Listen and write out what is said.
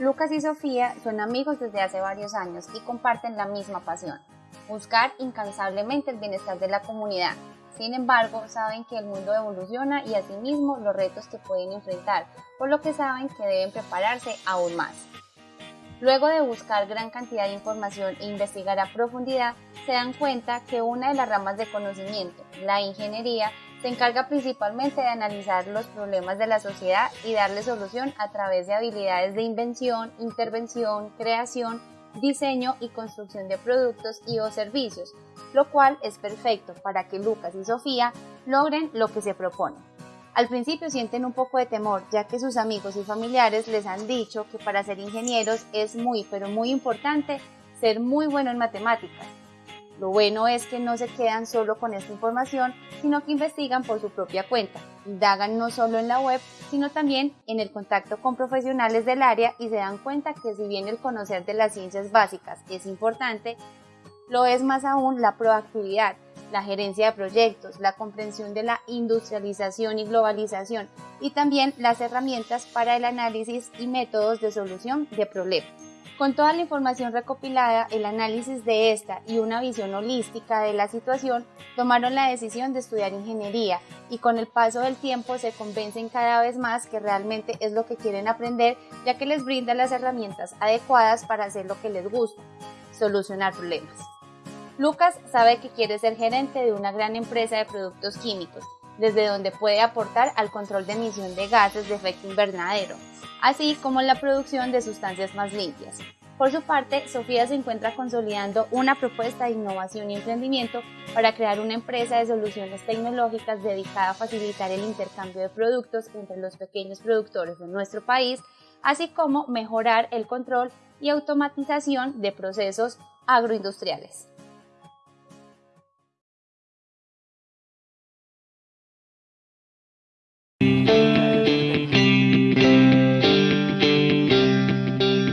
Lucas y Sofía son amigos desde hace varios años y comparten la misma pasión, buscar incansablemente el bienestar de la comunidad. Sin embargo, saben que el mundo evoluciona y asimismo los retos que pueden enfrentar, por lo que saben que deben prepararse aún más. Luego de buscar gran cantidad de información e investigar a profundidad, se dan cuenta que una de las ramas de conocimiento, la ingeniería, se encarga principalmente de analizar los problemas de la sociedad y darle solución a través de habilidades de invención, intervención, creación, diseño y construcción de productos y o servicios, lo cual es perfecto para que Lucas y Sofía logren lo que se propone. Al principio sienten un poco de temor, ya que sus amigos y familiares les han dicho que para ser ingenieros es muy, pero muy importante ser muy bueno en matemáticas. Lo bueno es que no se quedan solo con esta información, sino que investigan por su propia cuenta, indagan no solo en la web, sino también en el contacto con profesionales del área y se dan cuenta que si bien el conocer de las ciencias básicas es importante, lo es más aún la proactividad, la gerencia de proyectos, la comprensión de la industrialización y globalización y también las herramientas para el análisis y métodos de solución de problemas. Con toda la información recopilada, el análisis de esta y una visión holística de la situación, tomaron la decisión de estudiar ingeniería y con el paso del tiempo se convencen cada vez más que realmente es lo que quieren aprender ya que les brinda las herramientas adecuadas para hacer lo que les gusta, solucionar problemas. Lucas sabe que quiere ser gerente de una gran empresa de productos químicos, desde donde puede aportar al control de emisión de gases de efecto invernadero, así como la producción de sustancias más limpias. Por su parte, Sofía se encuentra consolidando una propuesta de innovación y emprendimiento para crear una empresa de soluciones tecnológicas dedicada a facilitar el intercambio de productos entre los pequeños productores de nuestro país, así como mejorar el control y automatización de procesos agroindustriales.